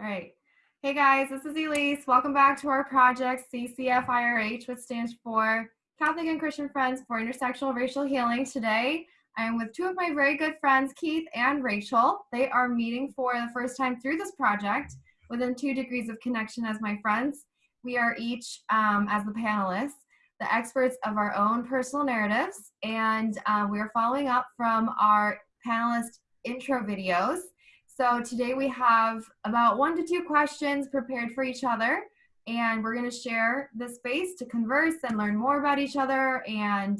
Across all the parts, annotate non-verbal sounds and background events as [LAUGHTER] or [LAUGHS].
All right. Hey guys, this is Elise. Welcome back to our project CCFIRH, which stands for Catholic and Christian Friends for Intersectional Racial Healing. Today, I am with two of my very good friends, Keith and Rachel. They are meeting for the first time through this project within two degrees of connection as my friends. We are each, um, as the panelists, the experts of our own personal narratives, and uh, we are following up from our panelist intro videos. So today we have about one to two questions prepared for each other, and we're going to share the space to converse and learn more about each other and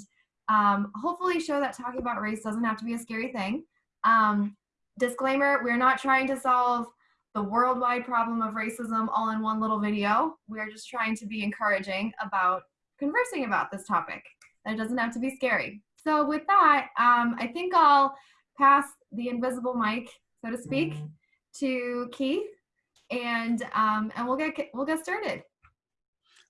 um, hopefully show that talking about race doesn't have to be a scary thing. Um, disclaimer, we're not trying to solve the worldwide problem of racism all in one little video. We are just trying to be encouraging about conversing about this topic. That doesn't have to be scary. So with that, um, I think I'll pass the invisible mic, so to speak, mm-hmm. to Keith, and um, and we'll get we'll get started.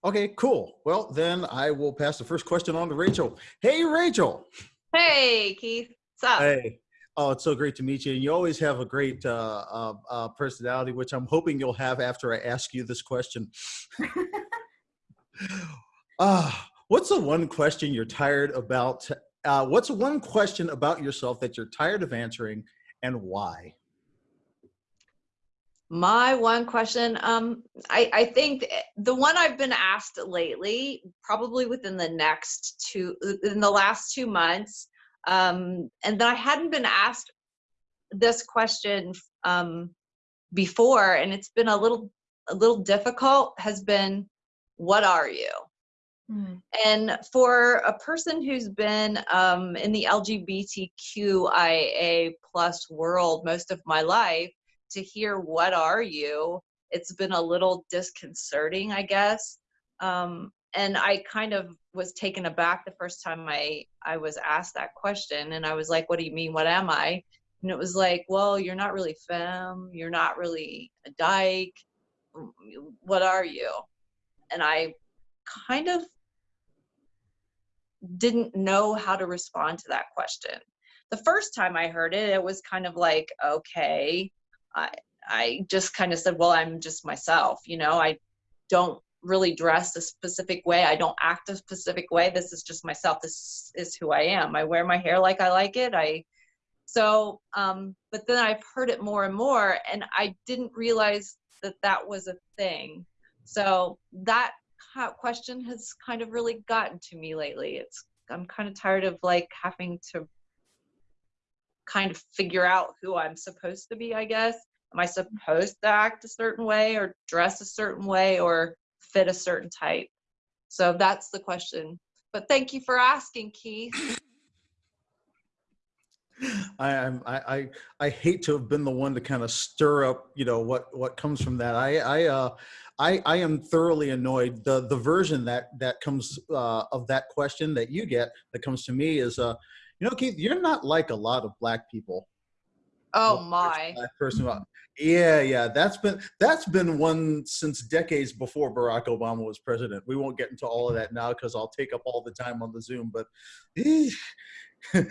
Okay, cool. Well, then I will pass the first question on to Rachel. Hey, Rachel. Hey, Keith. What's up? Hey. Oh, it's so great to meet you. And you always have a great uh, uh, uh, personality, which I'm hoping you'll have after I ask you this question. [LAUGHS] Ah, what's the one question you're tired about? Uh, what's one question about yourself that you're tired of answering and why? My one question, um, I, I think the one I've been asked lately, probably within the next two, in the last two months, um, and that I hadn't been asked this question um, before, and it's been a little a little difficult. Has been, what are you? Mm. And for a person who's been um, in the LGBTQIA plus world most of my life, to hear what are you, it's been a little disconcerting, I guess. Um, and I kind of was taken aback the first time I I was asked that question, and I was like, "What do you mean? What am I?" And it was like, "Well, you're not really femme. You're not really a dyke. What are you?" And I kind of didn't know how to respond to that question. The first time I heard it, it was kind of like, "Okay." I I just kind of said, "Well, I'm just myself." You know, I don't really dress a specific way. I don't act a specific way. This is just myself. This is who I am. I wear my hair like I like it. I so um but then I've heard it more and more and I didn't realize that that was a thing. So that question has kind of really gotten to me lately. It's I'm kind of tired of like having to kind of figure out who I'm supposed to be, I guess. Am I supposed to act a certain way or dress a certain way or fit a certain type? So that's the question. But thank you for asking, Keith. [LAUGHS] I, am I, I I hate to have been the one to kind of stir up, you know, what what comes from that. I I uh I I am thoroughly annoyed. The the version that that comes uh, of that question that you get that comes to me is uh, you know, Keith, you're not like a lot of black people. Oh my. Black person, yeah, yeah, that's been that's been one since decades before Barack Obama was president. We won't get into all of that now because I'll take up all the time on the Zoom. But [LAUGHS] the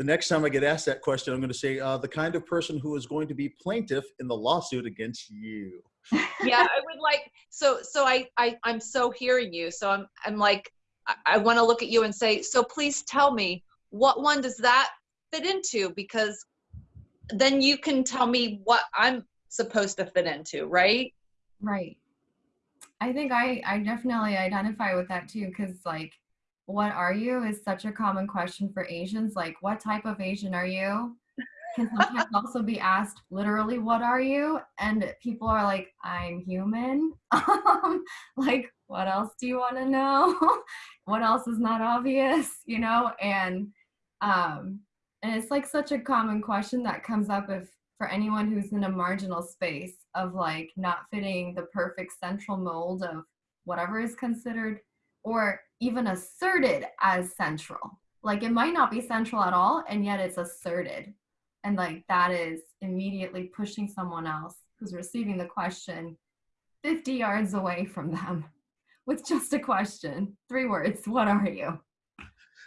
next time I get asked that question, I'm going to say uh, the kind of person who is going to be plaintiff in the lawsuit against you. yeah, I would like so so I, I I'm so hearing you. So I'm I'm like I, I want to look at you and say so. Please tell me what one does that fit into because then you can tell me what I'm supposed to fit into, right? Right. I think I, I definitely identify with that too, because like, what are you is such a common question for Asians. Like, what type of Asian are you? Can sometimes [LAUGHS] also be asked literally, what are you? And people are like, I'm human. [LAUGHS] Um, like, what else do you want to know? [LAUGHS] what else is not obvious? You know? And um, and it's like such a common question that comes up if for anyone who's in a marginal space of like not fitting the perfect central mold of whatever is considered or even asserted as central. Like it might not be central at all, and yet it's asserted. And like that is immediately pushing someone else who's receiving the question 50 yards away from them [LAUGHS] with just a question. Three words What are you?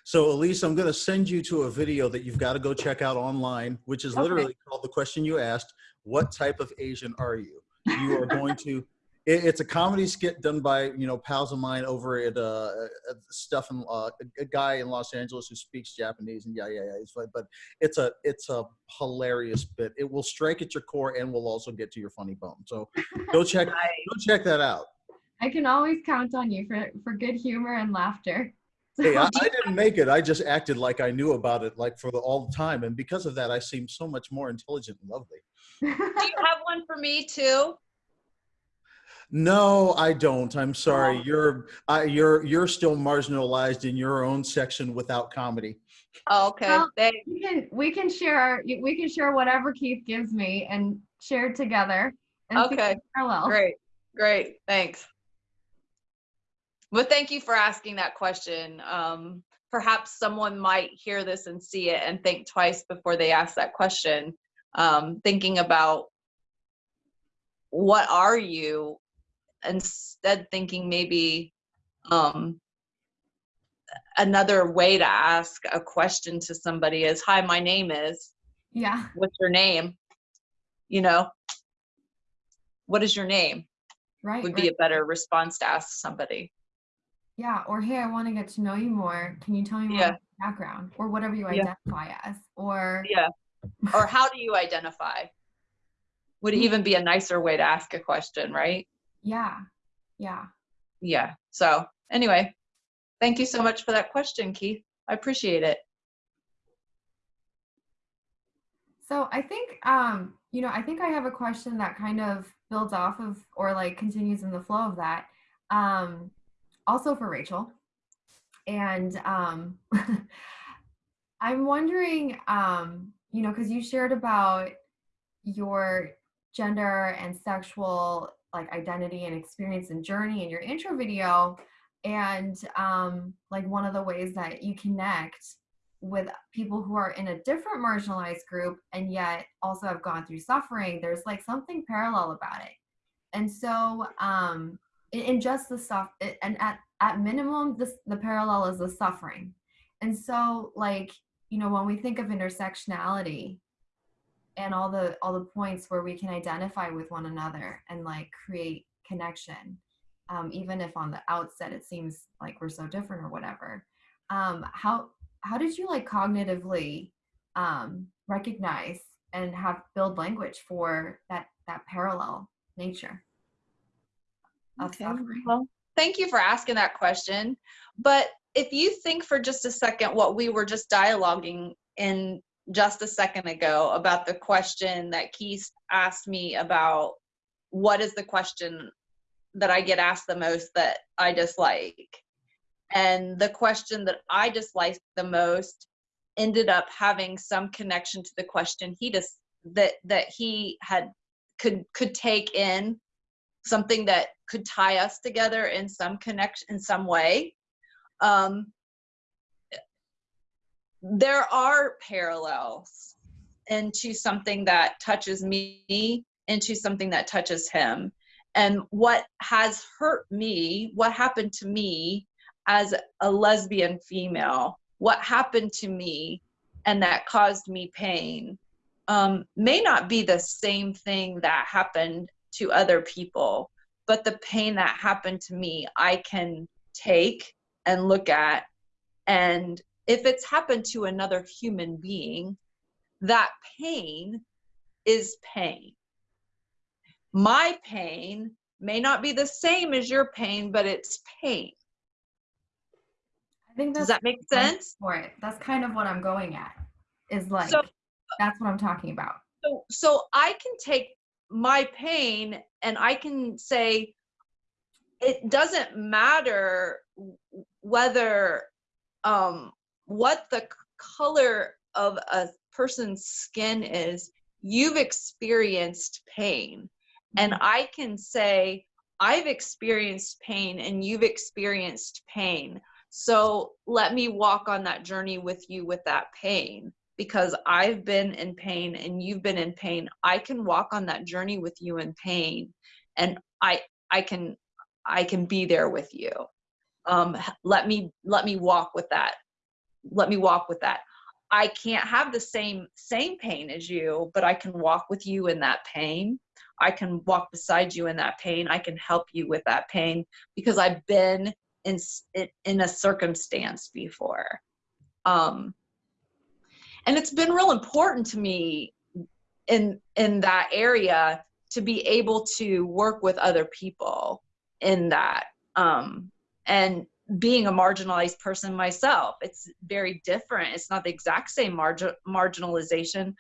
So Elise, I'm going to send you to a video that you've got to go check out online, which is literally called the question you asked, what type of Asian are you? you are going to. [LAUGHS] It, it's a comedy skit done by you know pals of mine over at uh, at stuff in uh, a guy in Los Angeles who speaks Japanese and yeah yeah yeah. He's fine, but it's a it's a hilarious bit. It will strike at your core and will also get to your funny bone. So go check [LAUGHS] Nice. go check that out. I can always count on you for, for good humor and laughter. Hey, I, [LAUGHS] I didn't make it. I just acted like I knew about it, like for the, all the time, and because of that, I seem so much more intelligent and lovely. Do you have one for me too? No, I don't. I'm sorry. Oh. You're I, you're you're still marginalized in your own section without comedy. Oh, okay. Well, we can we can share we can share whatever Keith gives me and share it together. And Okay. parallel. Great. Great. Thanks. Well, thank you for asking that question. Um, perhaps someone might hear this and see it and think twice before they ask that question. Um, thinking about what are you instead thinking maybe um, another way to ask a question to somebody is hi my name is Yeah. what's your name you know what is your name Right. would right. be a better response to ask somebody. Yeah, or hey, I want to get to know you more. Can you tell me more Yeah. your background or whatever you Yeah. identify as? Or Yeah. Or how do you identify? Would Mm. even be a nicer way to ask a question, right? yeah, yeah. Yeah. So, anyway, thank you so much for that question, Keith. I appreciate it. So I think um, you know, I think I have a question that kind of builds off of or like continues in the flow of that. Um, also for Rachel. And um [LAUGHS] I'm wondering, um, you know, because you shared about your gender and sexual like identity and experience and journey in your intro video and um, like one of the ways that you connect with people who are in a different marginalized group and yet also have gone through suffering there's like something parallel about it and so um in, just the stuff and at at minimum this the parallel is the suffering. And so like you know when we think of intersectionality and all the all the points where we can identify with one another and like create connection um, even if on the outset it seems like we're so different or whatever um, how how did you like cognitively um, recognize and have build language for that that parallel nature Okay, Well, thank you for asking that question. But if you think for just a second what we were just dialoguing in just a second ago about the question that Keith asked me about what is the question that I get asked the most that I dislike? And the question that I disliked the most ended up having some connection to the question he just that that he had could could take in something that could tie us together in some connection in some way. Um, there are parallels into something that touches me into something that touches him. And what has hurt me what happened to me as a lesbian female what happened to me and that caused me pain um, may not be the same thing that happened to other people but the pain that happened to me i can take and look at. And if it's happened to another human being that pain is pain. My pain may not be the same as your pain but it's pain. I think does that make sense? for it. That's kind of what i'm going at is like So- that's what i'm talking about. So so i can take my pain and i can say it doesn't matter whether um what the color of a person's skin is you've experienced pain. And i can say i've experienced pain and you've experienced pain. So let me walk on that journey with you with that pain because I've been in pain and you've been in pain. I can walk on that journey with you in pain and I I can I can be there with you. Um let me let me walk with that. Let me walk with that. I can't have the same same pain as you, but I can walk with you in that pain. I can walk beside you in that pain. I can help you with that pain because I've been in in a circumstance before. Um, and it's been real important to me in in that area to be able to work with other people in that um, and being a marginalized person myself it's very different. It's not the exact same margin marginalization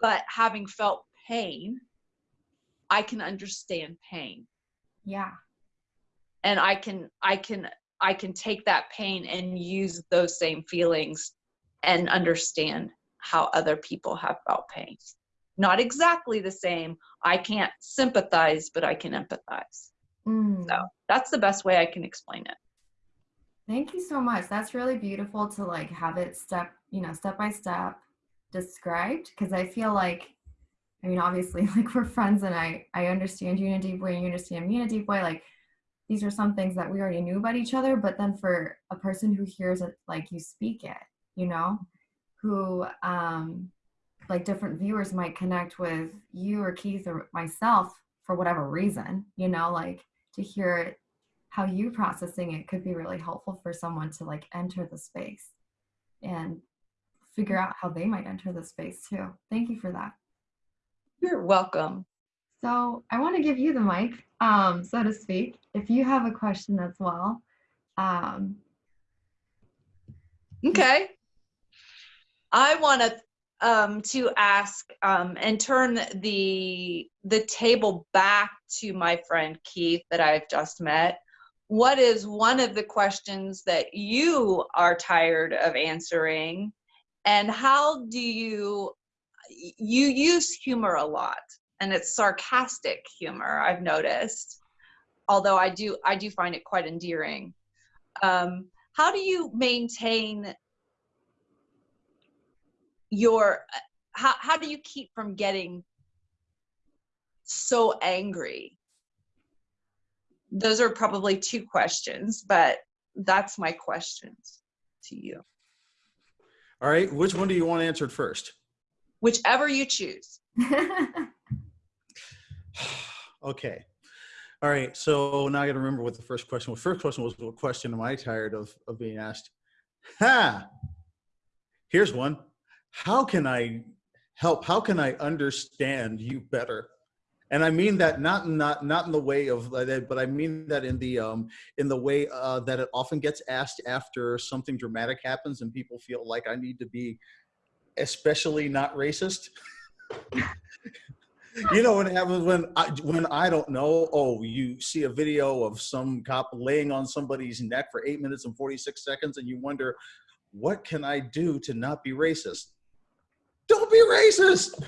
but having felt pain i can understand pain. Yeah. And i can i can i can take that pain and use those same feelings and understand how other people have felt pain. Not exactly the same. I can't sympathize but i can empathize. Mm. so that's the best way i can explain it. Thank you so much. That's really beautiful to like have it step, you know, step by step described because I feel like I mean obviously [LAUGHS] like we're friends and I I understand you in a deep way and you understand me in a deep way. Like these are some things that we already knew about each other but then for a person who hears it like you speak it, you know, who um like different viewers might connect with you or Keith or myself for whatever reason, you know, like to hear it how you processing it could be really helpful for someone to like enter the space and figure out how they might enter the space too. Thank you for that. You're welcome. So I want to give you the mic, um, so to speak, if you have a question as well. Um, okay. I want to um, to ask um, and turn the the table back to my friend Keith that I've just met. What is one of the questions that you are tired of answering? And how do you you use humor a lot and it's sarcastic humor i've noticed although i do i do find it quite endearing. Um, how do you maintain your uh, how, how do you keep from getting so angry those are probably two questions, but that's my questions to you. All right, which one do you want answered first? Whichever you choose. [LAUGHS] [SIGHS] okay. All right, so now I got to remember what the first question was. First question was, what question am I tired of, of being asked? Ha! Here's one. How can I help? How can I understand you better? and I mean that not not not in the way of but I mean that in the um in the way uh, that it often gets asked after something dramatic happens and people feel like I need to be especially not racist. [LAUGHS] you know what happens when I when I don't know. Oh, you see a video of some cop laying on somebody's neck for eight minutes and forty six seconds, and you wonder, what can I do to not be racist? Don't be racist.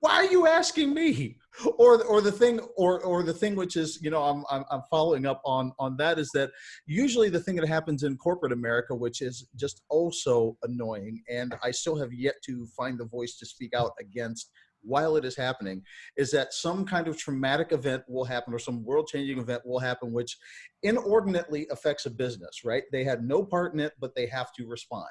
Why are you asking me? or or the thing or or the thing which is you know I'm, I'm i'm following up on on that is that usually the thing that happens in corporate america which is just oh also annoying and i still have yet to find the voice to speak out against while it is happening is that some kind of traumatic event will happen or some world changing event will happen which inordinately affects a business right? They had no part in it but they have to respond.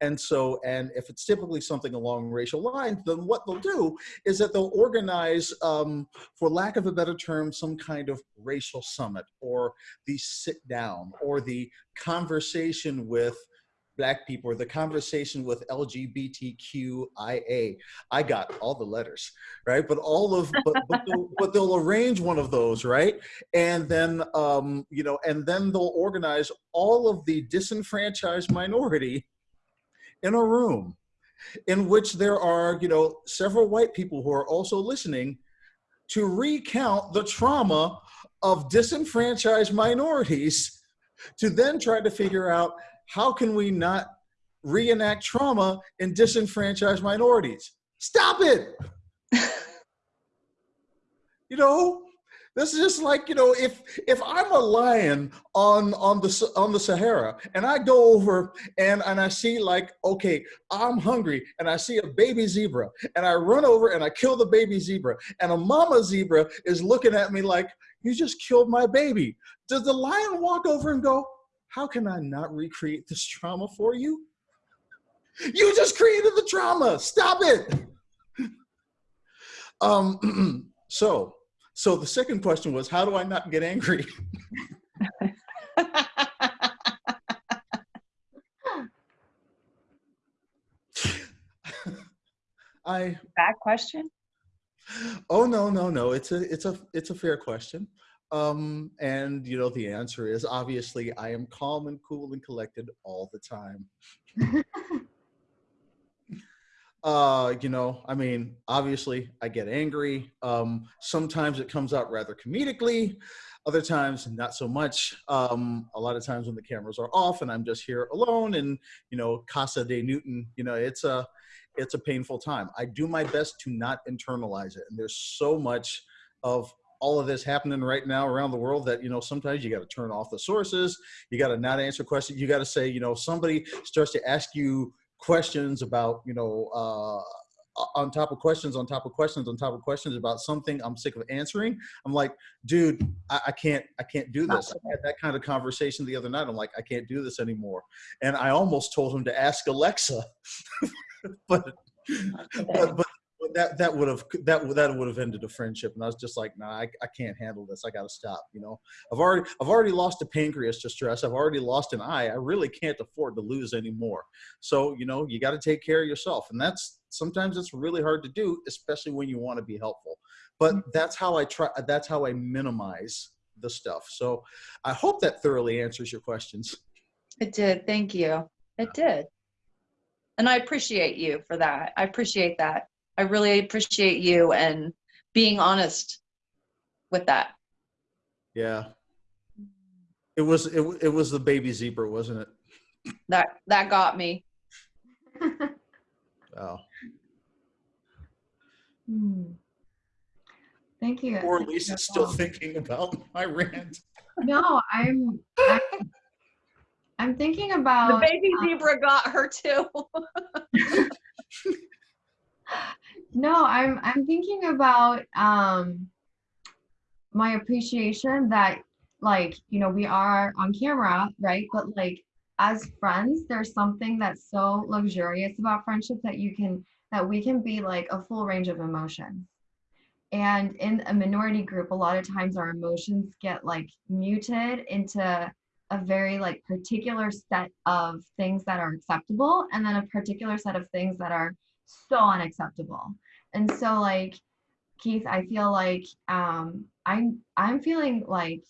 And so, and if it's typically something along racial lines, then what they'll do is that they'll organize, um, for lack of a better term, some kind of racial summit or the sit down or the conversation with black people the conversation with LGBTQIA. I got all the letters, right? But all of, but, but, they'll, [LAUGHS] but they'll arrange one of those, right? And then, um, you know, and then they'll organize all of the disenfranchised minority in a room in which there are, you know, several white people who are also listening to recount the trauma of disenfranchised minorities to then try to figure out how can we not reenact trauma in disenfranchised minorities. Stop it. [LAUGHS] you know, this is just like you know, if if I'm a lion on on the on the Sahara and I go over and and I see like okay, I'm hungry and I see a baby zebra and I run over and I kill the baby zebra and a mama zebra is looking at me like you just killed my baby. Does the lion walk over and go, how can I not recreate this trauma for you? You just created the trauma. Stop it. [LAUGHS] Um, [CLEARS THROAT] So, so the second question was, how do I not get angry? [LAUGHS] I Bad question. Oh no, no, no. It's a it's a it's a fair question. Um, and you know the answer is obviously I am calm and cool and collected all the time. [LAUGHS] uh, you know, I mean, obviously I get angry. Um, sometimes it comes out rather comedically, other times not so much. Um, a lot of times when the cameras are off and I'm just here alone and you know, Casa de Newton, you know, it's a it's a painful time. I do my best to not internalize it. And there's so much of all of this happening right now around the world that you know sometimes you got to turn off the sources you got to not answer questions you got to say you know somebody starts to ask you questions about you know uh on top of questions on top of questions on top of questions about something i'm sick of answering. I'm like dude i, I can't i can't do this. I had that kind of conversation the other night. I'm like i can't do this anymore. And i almost told him to ask alexa. [LAUGHS] But, but, but that that would have that that would have ended a friendship and i was just like nah i, I can't handle this i gotta stop you know i've already i've already lost a pancreas to stress i've already lost an eye i really can't afford to lose anymore so you know you got to take care of yourself and that's sometimes it's really hard to do especially when you want to be helpful but Mm-hmm. that's how i try that's how i minimize the stuff so i hope that thoroughly answers your questions It did. Thank you. It did. And I appreciate you for that. I appreciate that. I really appreciate you and being honest with that. yeah it was it, it was the baby zebra wasn't it That that got me. [LAUGHS] oh Hmm. Thank you. Or Thank you lisa's still well. thinking about my rant No, I'm. I'm, I'm thinking about The about. baby zebra got her too. [LAUGHS] No, I'm. I'm thinking about um, my appreciation that, like, you know, we are on camera, right? But like, as friends, there's something that's so luxurious about friendship that you can that we can be like a full range of emotions. And in a minority group, a lot of times our emotions get like muted into a very like particular set of things that are acceptable and then a particular set of things that are so unacceptable. And so like Keith, I feel like um I'm I'm feeling like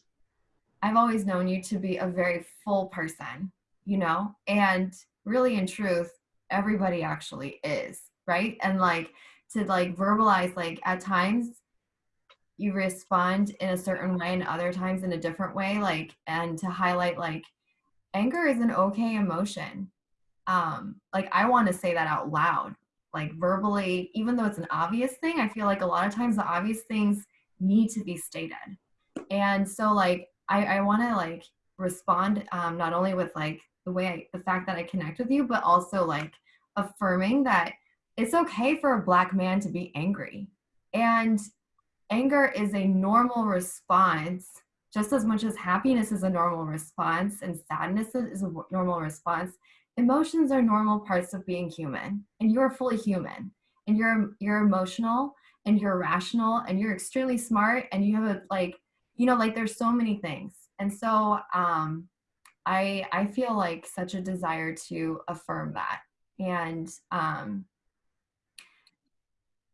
I've always known you to be a very full person, you know? And really in truth, everybody actually is, right? And like to like verbalize like at times you respond in a certain way and other times in a different way like and to highlight like anger is an okay emotion um like i want to say that out loud like verbally even though it's an obvious thing i feel like a lot of times the obvious things need to be stated. And so like i i want to like respond um not only with like the way I, the fact that i connect with you but also like affirming that it's okay for a black man to be angry. And anger is a normal response just as much as happiness is a normal response and sadness is a normal response emotions are normal parts of being human and you're fully human and you're you're emotional and you're rational and you're extremely smart and you have a like you know like there's so many things. And so um i i feel like such a desire to affirm that. And um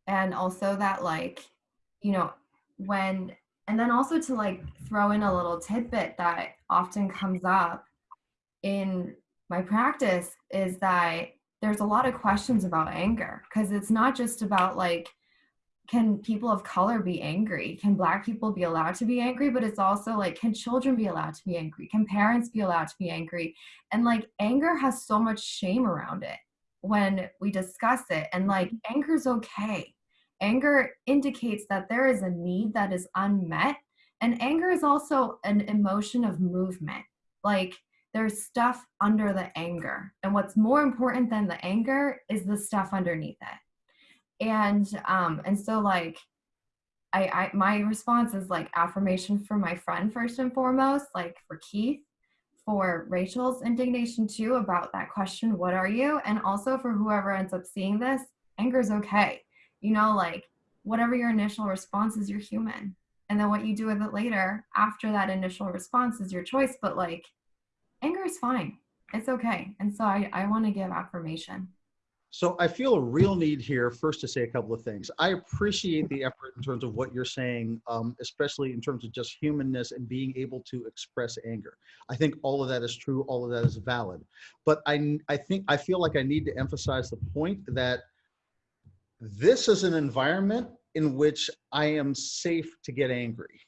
and also that like you know when and then also to like throw in a little tidbit that often comes up in my practice is that there's a lot of questions about anger because it's not just about like can people of color be angry? Can black people be allowed to be angry? But it's also like can children be allowed to be angry? Can parents be allowed to be angry? And like anger has so much shame around it when we discuss it and like mm-hmm. anger is okay. Anger indicates that there is a need that is unmet and anger is also an emotion of movement. Like there's stuff under the anger and what's more important than the anger is the stuff underneath it and um and so like I, I my response is like affirmation for my friend first and foremost like for keith for rachel's indignation too about that question what are you and also for whoever ends up seeing this anger is okay you know like whatever your initial response is, you're human. And then what you do with it later after that initial response is your choice. But like anger is fine. It's okay. And so I, I want to give affirmation. So I feel a real need here first to say a couple of things. I appreciate the effort in terms of what you're saying, um, especially in terms of just humanness and being able to express anger. I think all of that is true. All of that is valid. But I, I think I feel like I need to emphasize the point that this is an environment in which I am safe to get angry.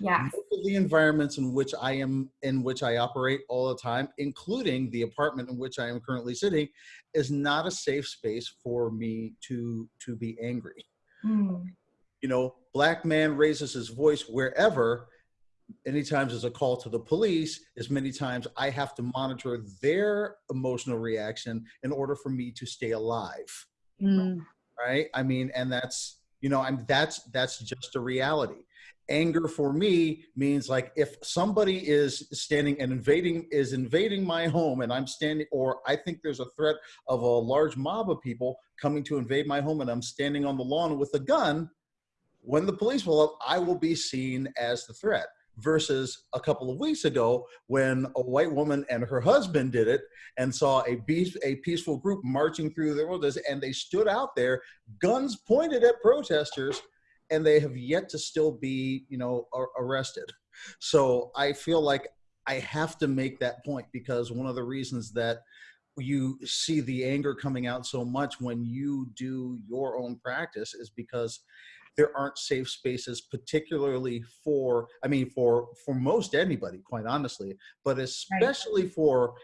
Yeah. The environments in which I am in which I operate all the time, including the apartment in which I am currently sitting, is not a safe space for me to to be angry. Mm. You know, black man raises his voice wherever. Any times as a call to the police, as many times I have to monitor their emotional reaction in order for me to stay alive. Mm. Right? I mean, and that's you know, I'm that's that's just a reality anger for me means like if somebody is standing and invading is invading my home and i'm standing or i think there's a threat of a large mob of people coming to invade my home and i'm standing on the lawn with a gun when the police will up i will be seen as the threat versus a couple of weeks ago when a white woman and her husband did it and saw a, be- a peaceful group marching through the roads and they stood out there guns pointed at protesters and they have yet to still be, you know, arrested. So I feel like I have to make that point because one of the reasons that you see the anger coming out so much when you do your own practice is because there aren't safe spaces particularly for i mean for for most anybody quite honestly but especially right. for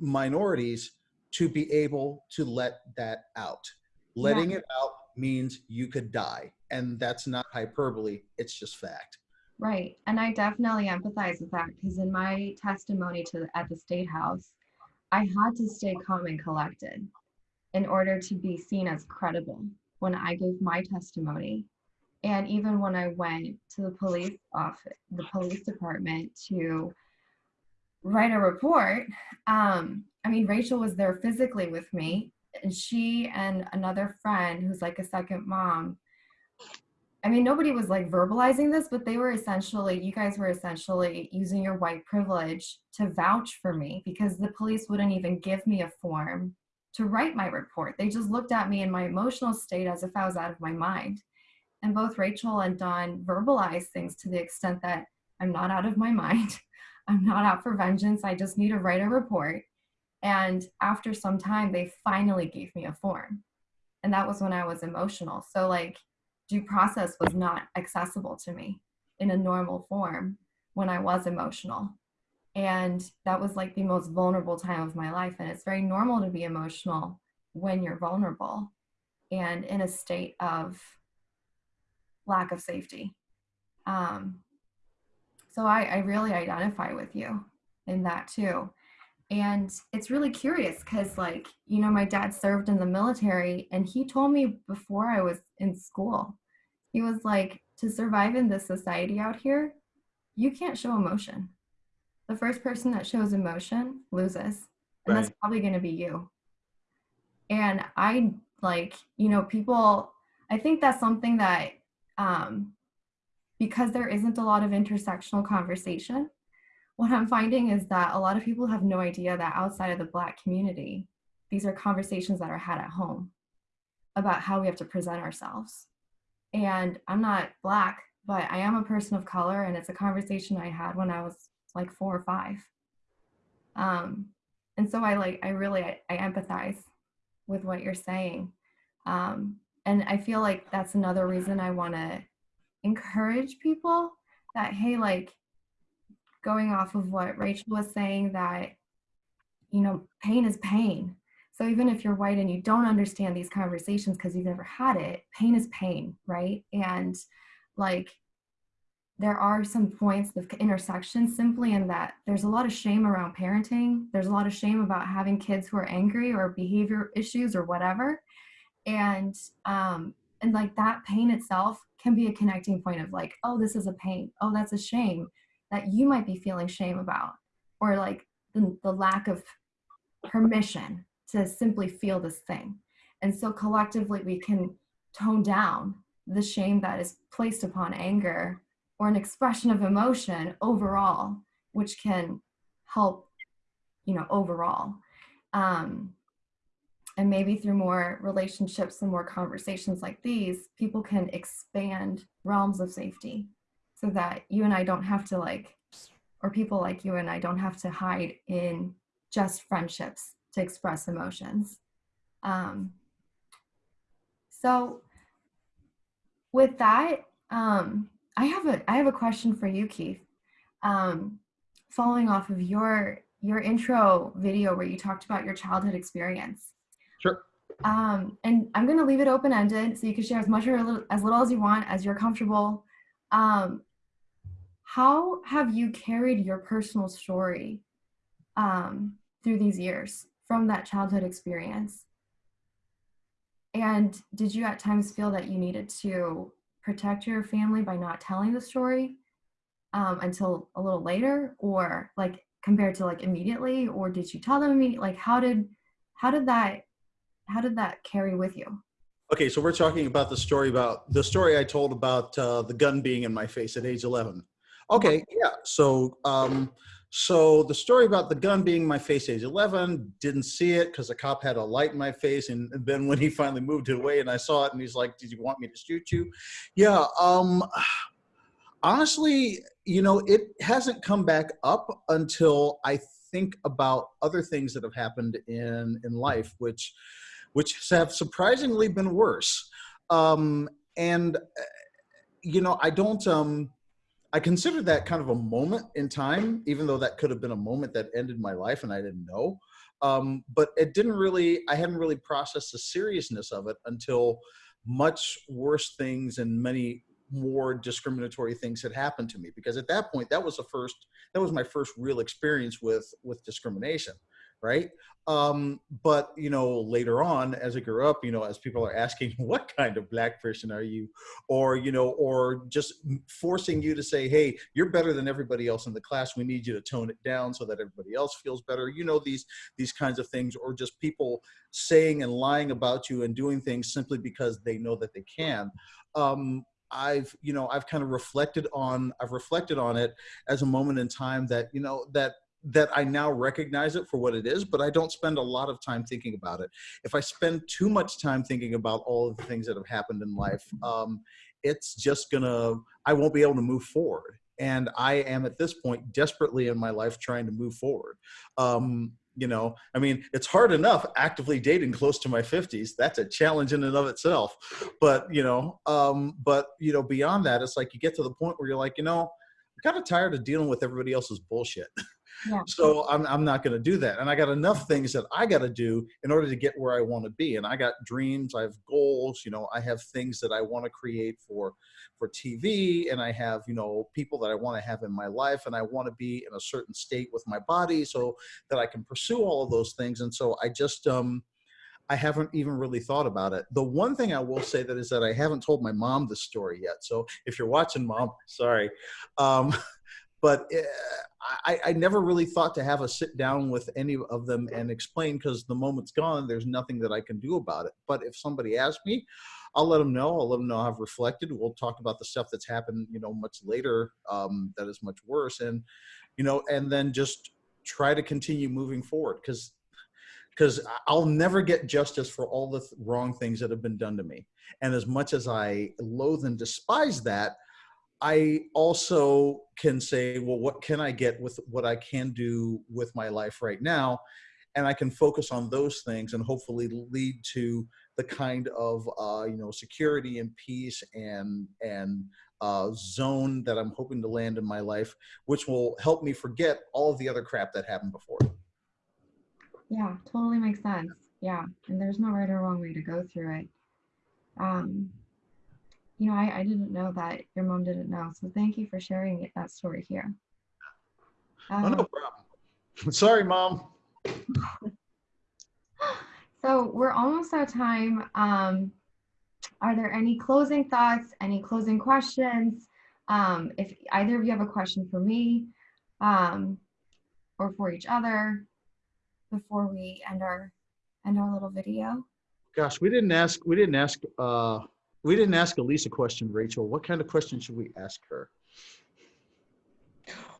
minorities to be able to let that out letting yeah. it out means you could die. And that's not hyperbole, it's just fact. Right. And I definitely empathize with that because in my testimony to at the state house, I had to stay calm and collected in order to be seen as credible when I gave my testimony. And even when I went to the police office, the police department to write a report, um, I mean, Rachel was there physically with me and she and another friend who's like a second mom I mean, nobody was like verbalizing this, but they were essentially, you guys were essentially using your white privilege to vouch for me because the police wouldn't even give me a form to write my report. They just looked at me in my emotional state as if I was out of my mind. And both Rachel and Don verbalized things to the extent that I'm not out of my [LAUGHS] mind. I'm not out for vengeance. I just need to write a report. And after some time, they finally gave me a form. And that was when I was emotional. So, like, due process was not accessible to me in a normal form when I was emotional. And that was like the most vulnerable time of my life. And it's very normal to be emotional when you're vulnerable and in a state of lack of safety. Um, so I, I really identify with you in that too and it's really curious because like you know my dad served in the military and he told me before i was in school he was like to survive in this society out here you can't show emotion the first person that shows emotion loses and right. that's probably going to be you and i like you know people i think that's something that um because there isn't a lot of intersectional conversation what I'm finding is that a lot of people have no idea that outside of the Black community, these are conversations that are had at home about how we have to present ourselves. And I'm not Black, but I am a person of color, and it's a conversation I had when I was like four or five. Um, and so I like, I really, I, I empathize with what you're saying. Um, and I feel like that's another reason I want to encourage people that, hey, like, going off of what Rachel was saying that, you know, pain is pain. So even if you're white and you don't understand these conversations because you've never had it, pain is pain, right? And like there are some points of intersection simply in that there's a lot of shame around parenting. There's a lot of shame about having kids who are angry or behavior issues or whatever. And um and like that pain itself can be a connecting point of like, oh, this is a pain. Oh, that's a shame that you might be feeling shame about or like the, the lack of permission to simply feel this thing and so collectively we can tone down the shame that is placed upon anger or an expression of emotion overall, which can help, you know, overall. Um, and maybe through more relationships and more conversations like these, people can expand realms of safety so that you and I don't have to like, or people like you and I don't have to hide in just friendships to express emotions. Um, so with that, um, I have a I have a question for you, Keith. Um, following off of your your intro video where you talked about your childhood experience. Sure. Um, and I'm going to leave it open ended so you can share as much or little, as little as you want as you're comfortable. Um, how have you carried your personal story um, through these years from that childhood experience? And did you at times feel that you needed to protect your family by not telling the story um, until a little later, or like compared to like immediately, or did you tell them immediately? Like, how did how did that how did that carry with you? Okay, so we're talking about the story about the story I told about uh, the gun being in my face at age 11. Okay, yeah. So um, so the story about the gun being my face age 11, didn't see it because the cop had a light in my face. And then when he finally moved it away and I saw it and he's like, did you want me to shoot you? Yeah, um, honestly, you know, it hasn't come back up until I think about other things that have happened in, in life, which, which have surprisingly been worse. Um, and, you know, I don't, um, I consider that kind of a moment in time, even though that could have been a moment that ended my life and I didn't know. Um, but it didn't really, I hadn't really processed the seriousness of it until much worse things and many more discriminatory things had happened to me. Because at that point, that was the first, that was my first real experience with, with discrimination right? Um, but you know, later on, as I grew up, you know, as people are asking, [LAUGHS] what kind of black person are you, or you know, or just forcing you to say, hey, you're better than everybody else in the class. We need you to tone it down so that everybody else feels better. You know, these these kinds of things, or just people saying and lying about you and doing things simply because they know that they can. Um, I've, you know, I've kind of reflected on, I've reflected on it as a moment in time that, you know, that that I now recognize it for what it is, but I don't spend a lot of time thinking about it. If I spend too much time thinking about all of the things that have happened in life, um, it's just gonna, I won't be able to move forward. And I am at this point desperately in my life trying to move forward. Um, you know, I mean, it's hard enough actively dating close to my 50s. That's a challenge in and of itself. But, you know, um, but, you know, beyond that, it's like you get to the point where you're like, you know, I'm kind of tired of dealing with everybody else's bullshit. [LAUGHS] Yeah. So I'm, I'm not going to do that. And I got enough things that I got to do in order to get where I want to be. And I got dreams, I have goals, you know, I have things that I want to create for, for TV and I have, you know, people that I want to have in my life and I want to be in a certain state with my body so that I can pursue all of those things. And so I just, um, I haven't even really thought about it. The one thing I will say that is that I haven't told my mom this story yet. So if you're watching mom, sorry. Um, [LAUGHS] but eh, I, I never really thought to have a sit down with any of them and explain because the moment's gone. There's nothing that I can do about it. But if somebody asks me, I'll let them know. I'll let them know I've reflected. We'll talk about the stuff that's happened, you know, much later um, that is much worse, and you know, and then just try to continue moving forward because because I'll never get justice for all the th wrong things that have been done to me. And as much as I loathe and despise that, I also can say, well, what can I get with what I can do with my life right now? And I can focus on those things and hopefully lead to the kind of, uh, you know, security and peace and, and uh, zone that I'm hoping to land in my life, which will help me forget all of the other crap that happened before. Yeah, totally makes sense. Yeah, and there's no right or wrong way to go through it. Um, you know, I, I didn't know that your mom didn't know. So thank you for sharing it, that story here. Um, oh, no um, problem. [LAUGHS] Sorry, mom. so we're almost out of time. Um, are there any closing thoughts, any closing questions? Um, if either of you have a question for me um, or for each other before we end our end our little video. Gosh, we didn't ask we didn't ask uh We didn't ask Elise a question, Rachel. What kind of question should we ask her?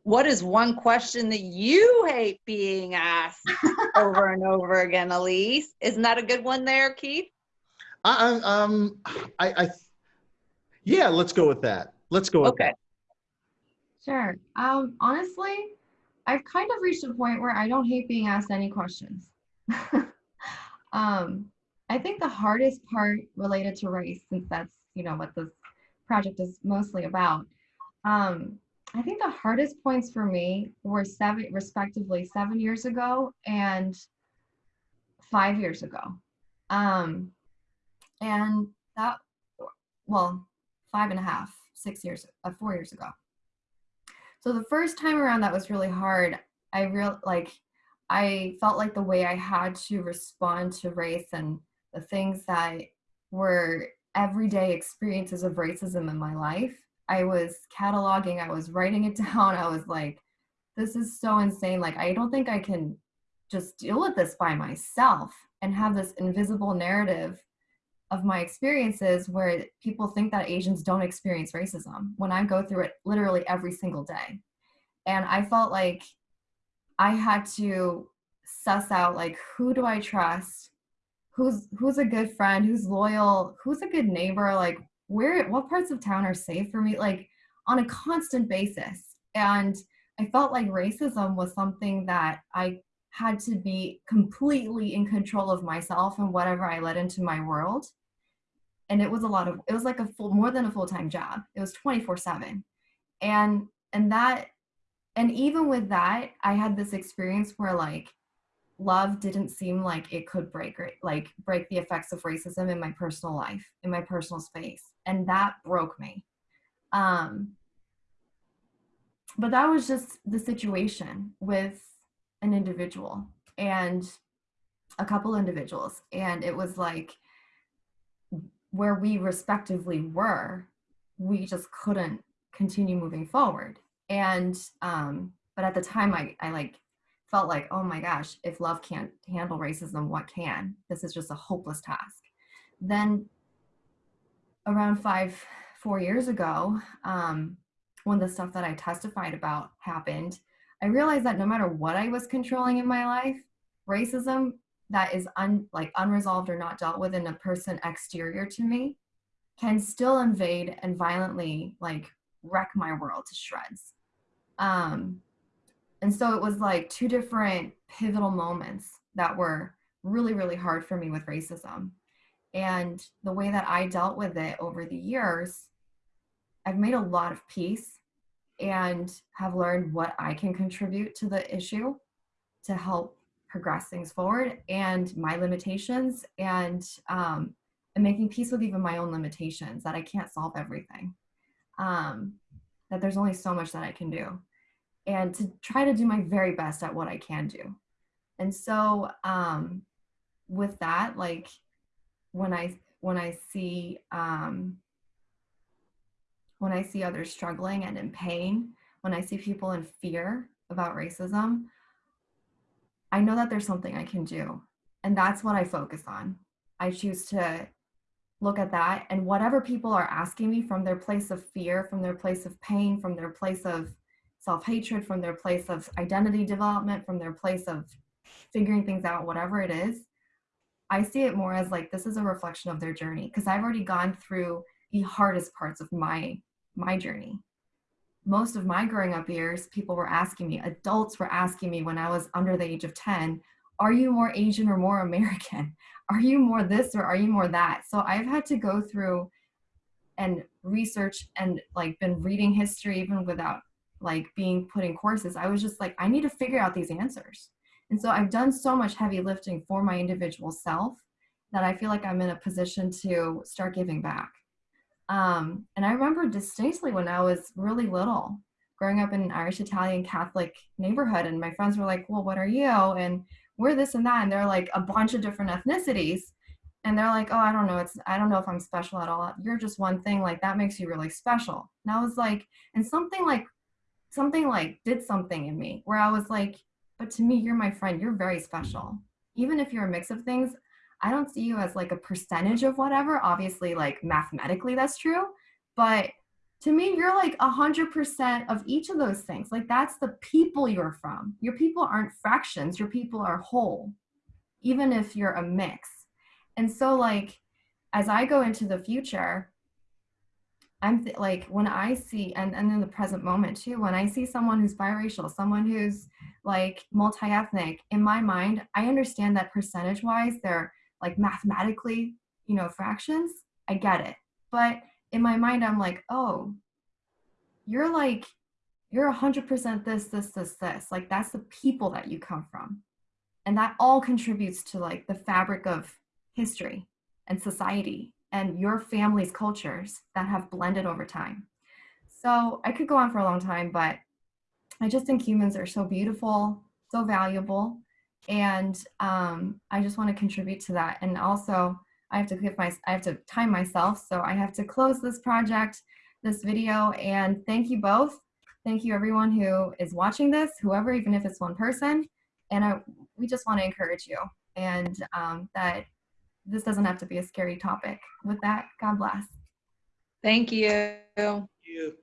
What is one question that you hate being asked over and over again, Elise? Isn't that a good one there, Keith? I, I um, I, I, yeah, let's go with that. Let's go with Okay. that. Sure. Um, honestly, I've kind of reached a point where I don't hate being asked any questions. [LAUGHS] um, I think the hardest part related to race, since that's you know what this project is mostly about, um, I think the hardest points for me were seven, respectively, seven years ago and five years ago. Um, and that, well, five and a half, six years, uh, four years ago. So the first time around that was really hard. I real like I felt like the way I had to respond to race and the things that were everyday experiences of racism in my life. I was cataloging, I was writing it [LAUGHS] down. I was like, this is so insane. Like, I don't think I can just deal with this by myself and have this invisible narrative of my experiences where people think that Asians don't experience racism when I go through it literally every single day. And I felt like I had to suss out like who do I trust? Who's who's a good friend? Who's loyal? Who's a good neighbor? Like where what parts of town are safe for me? Like on a constant basis. And I felt like racism was something that I had to be completely in control of myself and whatever I let into my world and it was a lot of it was like a full more than a full-time job it was 24 7 and and that and even with that i had this experience where like love didn't seem like it could break like break the effects of racism in my personal life in my personal space and that broke me um but that was just the situation with an individual and a couple individuals and it was like where we respectively were, we just couldn't continue moving forward. And um, but at the time I, I like felt like, oh my gosh, if love can't handle racism, what can? This is just a hopeless task. Then around five, four years ago, um, when the stuff that I testified about happened, I realized that no matter what I was controlling in my life, racism that is un, like unresolved or not dealt with in a person exterior to me can still invade and violently like wreck my world to shreds um and so it was like two different pivotal moments that were really really hard for me with racism and the way that i dealt with it over the years i've made a lot of peace and have learned what i can contribute to the issue to help progress things forward and my limitations and um, and making peace with even my own limitations that I can't solve everything. Um, that there's only so much that I can do, and to try to do my very best at what I can do. And so um, with that, like when I when I see um, when I see others struggling and in pain, when I see people in fear about racism, I know that there's something I can do. And that's what I focus on. I choose to look at that and whatever people are asking me from their place of fear, from their place of pain, from their place of self hatred, from their place of identity development, from their place of figuring things out, whatever it is, I see it more as like this is a reflection of their journey because I've already gone through the hardest parts of my my journey most of my growing up years, people were asking me, adults were asking me when I was under the age of 10, are you more Asian or more American? [LAUGHS] Are you more this or are you more that? So I've had to go through and research and like been reading history even without like being put in courses. I was just like, I need to figure out these answers. And so I've done so much heavy lifting for my individual self that I feel like I'm in a position to start giving back. Um, and I remember distinctly when I was really little, growing up in an Irish Italian Catholic neighborhood, and my friends were like, Well, what are you? And we're this and that. And they're like a bunch of different ethnicities. And they're like, Oh, I don't know. It's, I don't know if I'm special at all. You're just one thing. Like, that makes you really special. And I was like, and something like, something like did something in me where I was like, But to me, you're my friend. You're very special. Even if you're a mix of things, I don't see you as like a percentage of whatever. Obviously, like mathematically, that's true. But to me, you're like a hundred percent of each of those things. Like that's the people you're from. Your people aren't fractions. Your people are whole, even if you're a mix. And so, like, as I go into the future, I'm like when I see and and in the present moment too, when I see someone who's biracial, someone who's like multi-ethnic, in my mind, I understand that percentage wise, they're like mathematically, you know, fractions. I get it, but in my mind, I'm like, oh, you're like, you're a hundred percent this, this, this, this. Like that's the people that you come from, and that all contributes to like the fabric of history and society and your family's cultures that have blended over time. So I could go on for a long time, but I just think humans are so beautiful, so valuable, and um, I just want to contribute to that. And also, I have to give my I have to time myself, so I have to close this project, this video, and thank you both. Thank you everyone who is watching this, whoever, even if it's one person. And I, we just want to encourage you, and um, that this doesn't have to be a scary topic. With that, God bless. Thank you. You.